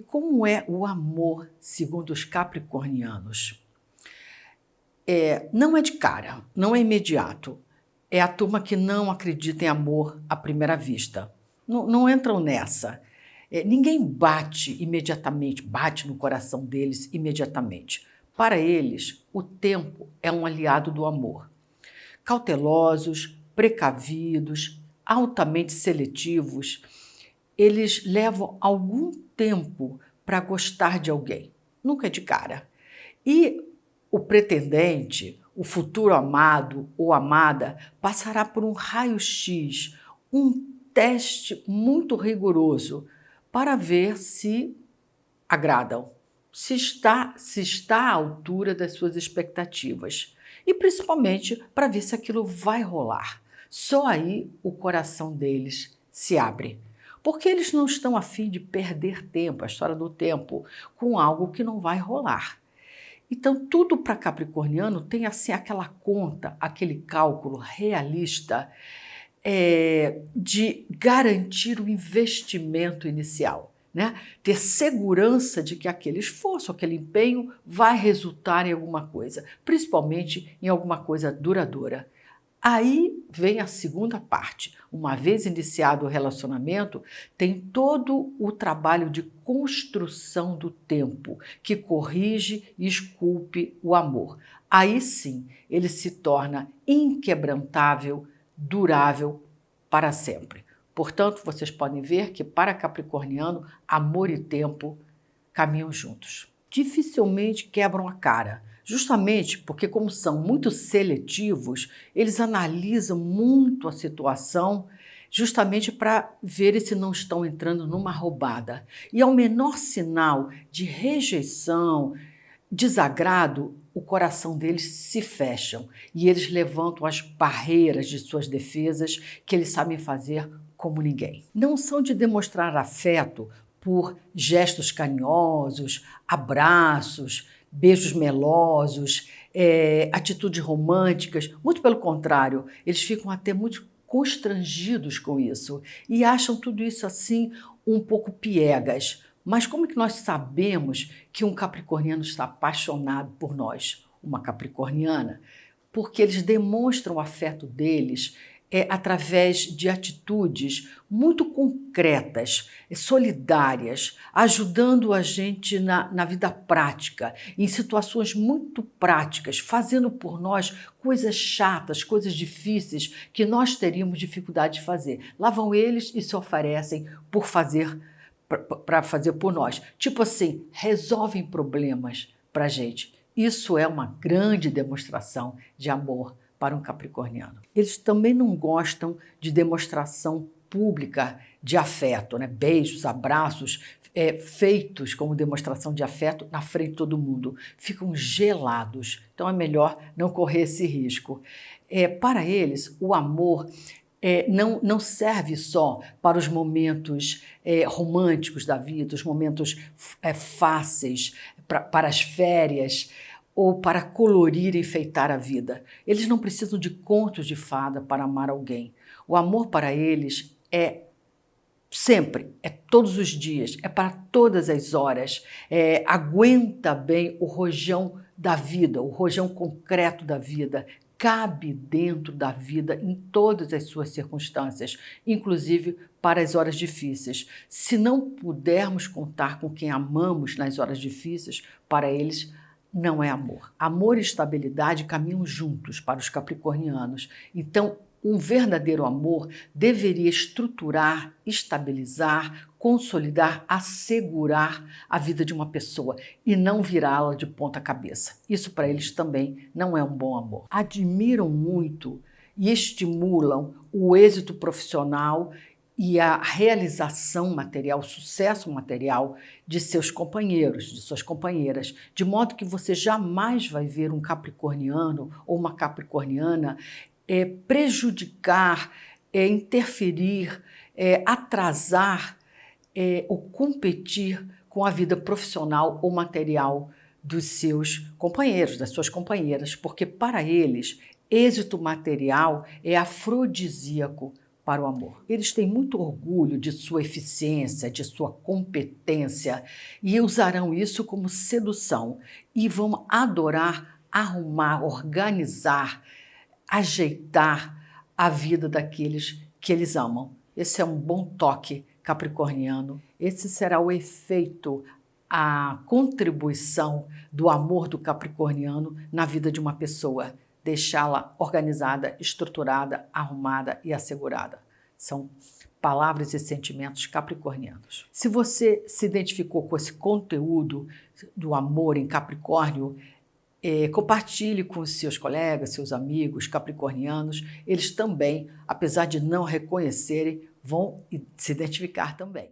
como é o amor segundo os capricornianos? É, não é de cara, não é imediato. É a turma que não acredita em amor à primeira vista. Não, não entram nessa. É, ninguém bate imediatamente, bate no coração deles imediatamente. Para eles, o tempo é um aliado do amor. Cautelosos, precavidos, altamente seletivos, eles levam algum tempo para gostar de alguém, nunca é de cara. E o pretendente, o futuro amado ou amada, passará por um raio-x, um teste muito rigoroso para ver se agradam, se está, se está à altura das suas expectativas e principalmente para ver se aquilo vai rolar. Só aí o coração deles se abre. Porque eles não estão afim de perder tempo, a história do tempo, com algo que não vai rolar. Então, tudo para Capricorniano tem assim aquela conta, aquele cálculo realista é, de garantir o investimento inicial. Né? Ter segurança de que aquele esforço, aquele empenho vai resultar em alguma coisa, principalmente em alguma coisa duradoura. Aí vem a segunda parte. Uma vez iniciado o relacionamento, tem todo o trabalho de construção do tempo, que corrige e esculpe o amor. Aí sim, ele se torna inquebrantável, durável para sempre. Portanto, vocês podem ver que para Capricorniano, amor e tempo caminham juntos. Dificilmente quebram a cara justamente porque, como são muito seletivos, eles analisam muito a situação justamente para ver se não estão entrando numa roubada. E ao menor sinal de rejeição, desagrado, o coração deles se fecham e eles levantam as barreiras de suas defesas que eles sabem fazer como ninguém. Não são de demonstrar afeto por gestos carinhosos, abraços, beijos melosos, é, atitudes românticas. Muito pelo contrário, eles ficam até muito constrangidos com isso e acham tudo isso assim um pouco piegas. Mas como é que nós sabemos que um capricorniano está apaixonado por nós, uma capricorniana? Porque eles demonstram o afeto deles é, através de atitudes muito concretas, solidárias, ajudando a gente na, na vida prática, em situações muito práticas, fazendo por nós coisas chatas, coisas difíceis que nós teríamos dificuldade de fazer. Lá vão eles e se oferecem por fazer para fazer por nós. Tipo assim, resolvem problemas para a gente. Isso é uma grande demonstração de amor para um capricorniano. Eles também não gostam de demonstração pública de afeto, né? beijos, abraços, é, feitos como demonstração de afeto na frente de todo mundo. Ficam gelados, então é melhor não correr esse risco. É, para eles, o amor é, não, não serve só para os momentos é, românticos da vida, os momentos é, fáceis, pra, para as férias, ou para colorir e enfeitar a vida. Eles não precisam de contos de fada para amar alguém. O amor para eles é sempre, é todos os dias, é para todas as horas. É, aguenta bem o rojão da vida, o rojão concreto da vida, cabe dentro da vida em todas as suas circunstâncias, inclusive para as horas difíceis. Se não pudermos contar com quem amamos nas horas difíceis, para eles não é amor. Amor e estabilidade caminham juntos para os capricornianos. Então, um verdadeiro amor deveria estruturar, estabilizar, consolidar, assegurar a vida de uma pessoa e não virá-la de ponta cabeça. Isso para eles também não é um bom amor. Admiram muito e estimulam o êxito profissional e a realização material, o sucesso material de seus companheiros, de suas companheiras, de modo que você jamais vai ver um capricorniano ou uma capricorniana é, prejudicar, é, interferir, é, atrasar é, ou competir com a vida profissional ou material dos seus companheiros, das suas companheiras, porque para eles êxito material é afrodisíaco para o amor. Eles têm muito orgulho de sua eficiência, de sua competência e usarão isso como sedução e vão adorar arrumar, organizar, ajeitar a vida daqueles que eles amam. Esse é um bom toque capricorniano. Esse será o efeito, a contribuição do amor do capricorniano na vida de uma pessoa deixá-la organizada, estruturada, arrumada e assegurada. São palavras e sentimentos capricornianos. Se você se identificou com esse conteúdo do amor em Capricórnio, é, compartilhe com seus colegas, seus amigos capricornianos. Eles também, apesar de não reconhecerem, vão se identificar também.